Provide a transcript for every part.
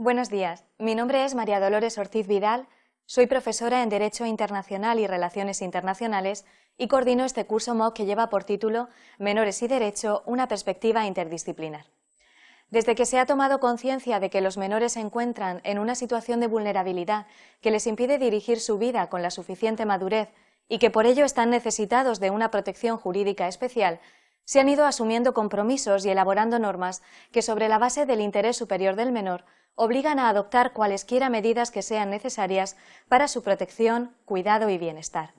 Buenos días, mi nombre es María Dolores Ortiz Vidal, soy profesora en Derecho Internacional y Relaciones Internacionales y coordino este curso MOOC que lleva por título Menores y Derecho, una perspectiva interdisciplinar. Desde que se ha tomado conciencia de que los menores se encuentran en una situación de vulnerabilidad que les impide dirigir su vida con la suficiente madurez y que por ello están necesitados de una protección jurídica especial, se han ido asumiendo compromisos y elaborando normas que, sobre la base del interés superior del menor, obligan a adoptar cualesquiera medidas que sean necesarias para su protección, cuidado y bienestar.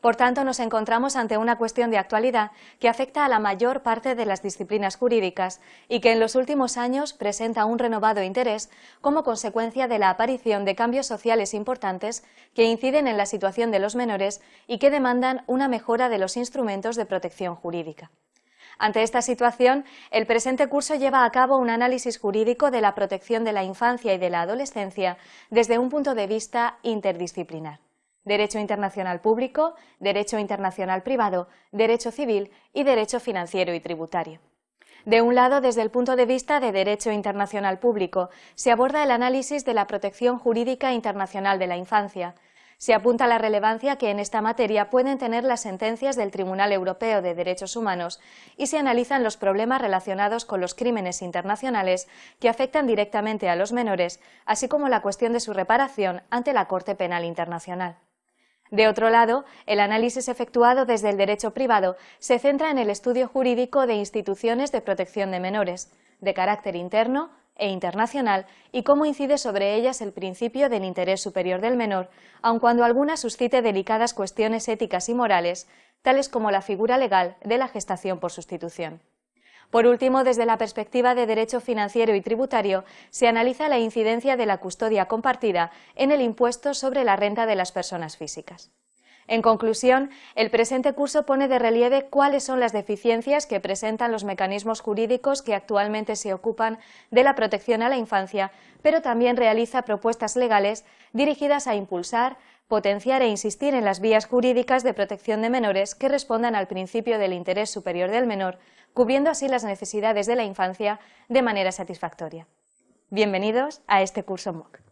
Por tanto, nos encontramos ante una cuestión de actualidad que afecta a la mayor parte de las disciplinas jurídicas y que en los últimos años presenta un renovado interés como consecuencia de la aparición de cambios sociales importantes que inciden en la situación de los menores y que demandan una mejora de los instrumentos de protección jurídica. Ante esta situación, el presente curso lleva a cabo un análisis jurídico de la protección de la infancia y de la adolescencia desde un punto de vista interdisciplinar. Derecho internacional público, derecho internacional privado, derecho civil y derecho financiero y tributario. De un lado, desde el punto de vista de derecho internacional público, se aborda el análisis de la protección jurídica internacional de la infancia, se apunta la relevancia que en esta materia pueden tener las sentencias del Tribunal Europeo de Derechos Humanos y se analizan los problemas relacionados con los crímenes internacionales que afectan directamente a los menores, así como la cuestión de su reparación ante la Corte Penal Internacional. De otro lado, el análisis efectuado desde el derecho privado se centra en el estudio jurídico de instituciones de protección de menores, de carácter interno, e internacional y cómo incide sobre ellas el principio del interés superior del menor, aun cuando alguna suscite delicadas cuestiones éticas y morales, tales como la figura legal de la gestación por sustitución. Por último, desde la perspectiva de derecho financiero y tributario, se analiza la incidencia de la custodia compartida en el impuesto sobre la renta de las personas físicas. En conclusión, el presente curso pone de relieve cuáles son las deficiencias que presentan los mecanismos jurídicos que actualmente se ocupan de la protección a la infancia, pero también realiza propuestas legales dirigidas a impulsar, potenciar e insistir en las vías jurídicas de protección de menores que respondan al principio del interés superior del menor, cubriendo así las necesidades de la infancia de manera satisfactoria. Bienvenidos a este curso MOOC.